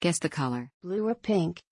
Guess the color. Blue or pink?